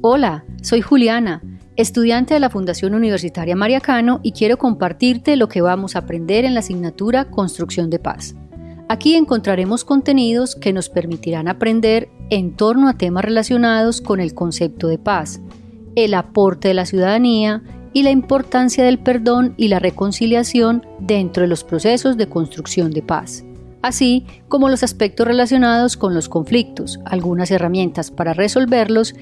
Hola, soy Juliana, estudiante de la Fundación Universitaria María Cano y quiero compartirte lo que vamos a aprender en la asignatura Construcción de Paz. Aquí encontraremos contenidos que nos permitirán aprender en torno a temas relacionados con el concepto de paz, el aporte de la ciudadanía y la importancia del perdón y la reconciliación dentro de los procesos de construcción de paz, así como los aspectos relacionados con los conflictos, algunas herramientas para resolverlos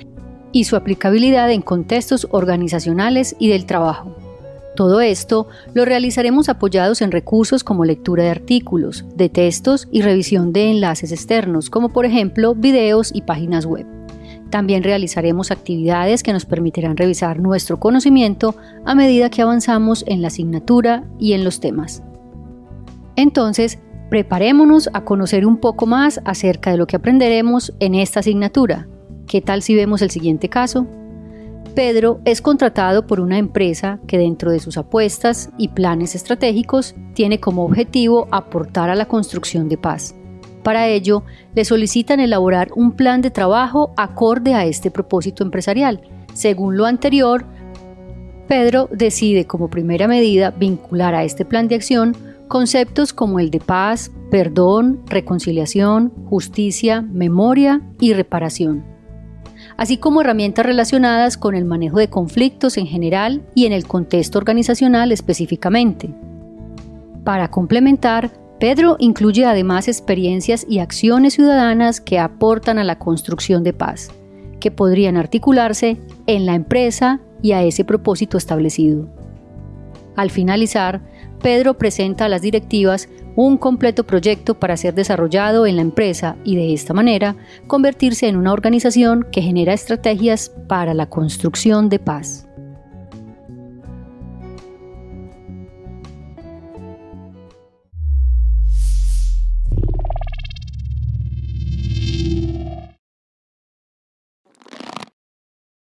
y su aplicabilidad en contextos organizacionales y del trabajo. Todo esto lo realizaremos apoyados en recursos como lectura de artículos, de textos y revisión de enlaces externos, como por ejemplo videos y páginas web. También realizaremos actividades que nos permitirán revisar nuestro conocimiento a medida que avanzamos en la asignatura y en los temas. Entonces, preparémonos a conocer un poco más acerca de lo que aprenderemos en esta asignatura ¿Qué tal si vemos el siguiente caso? Pedro es contratado por una empresa que dentro de sus apuestas y planes estratégicos tiene como objetivo aportar a la construcción de paz. Para ello, le solicitan elaborar un plan de trabajo acorde a este propósito empresarial. Según lo anterior, Pedro decide como primera medida vincular a este plan de acción conceptos como el de paz, perdón, reconciliación, justicia, memoria y reparación así como herramientas relacionadas con el manejo de conflictos en general y en el contexto organizacional específicamente. Para complementar, Pedro incluye además experiencias y acciones ciudadanas que aportan a la construcción de paz, que podrían articularse en la empresa y a ese propósito establecido. Al finalizar, Pedro presenta a las directivas un completo proyecto para ser desarrollado en la empresa y de esta manera convertirse en una organización que genera estrategias para la construcción de paz.